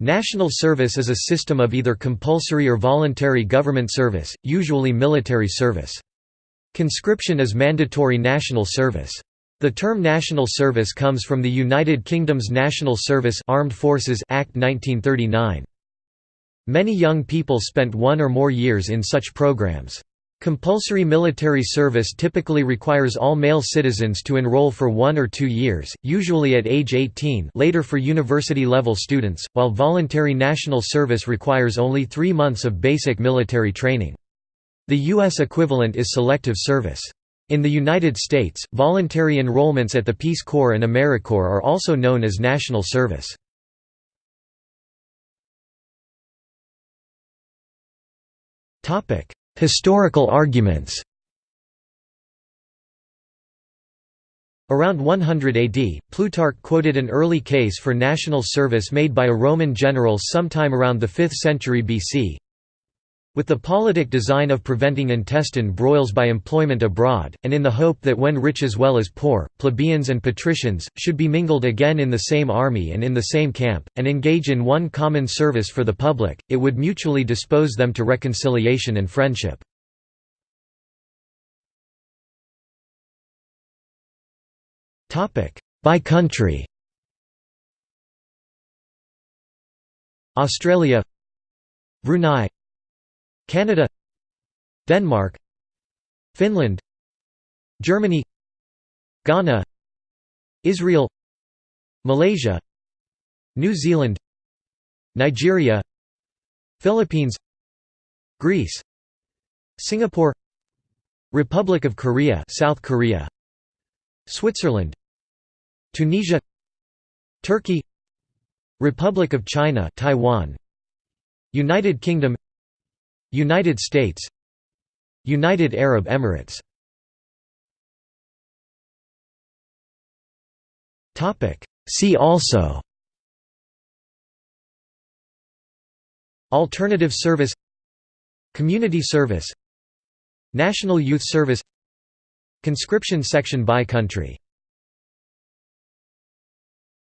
National service is a system of either compulsory or voluntary government service, usually military service. Conscription is mandatory national service. The term national service comes from the United Kingdom's National Service Armed Forces Act 1939. Many young people spent one or more years in such programs. Compulsory military service typically requires all male citizens to enroll for one or two years, usually at age 18 later for university-level students, while voluntary national service requires only three months of basic military training. The U.S. equivalent is selective service. In the United States, voluntary enrollments at the Peace Corps and AmeriCorps are also known as national service. Historical arguments Around 100 AD, Plutarch quoted an early case for national service made by a Roman general sometime around the 5th century BC. With the politic design of preventing intestine broils by employment abroad, and in the hope that when rich as well as poor, plebeians and patricians, should be mingled again in the same army and in the same camp, and engage in one common service for the public, it would mutually dispose them to reconciliation and friendship. By country. Australia. Brunei Canada Denmark Finland Germany Ghana Israel Malaysia New Zealand Nigeria Philippines Greece Singapore Republic of Korea South Korea Switzerland Tunisia Turkey Republic of China Taiwan United Kingdom United States United Arab Emirates. See also Alternative service Community service National Youth Service Conscription section by country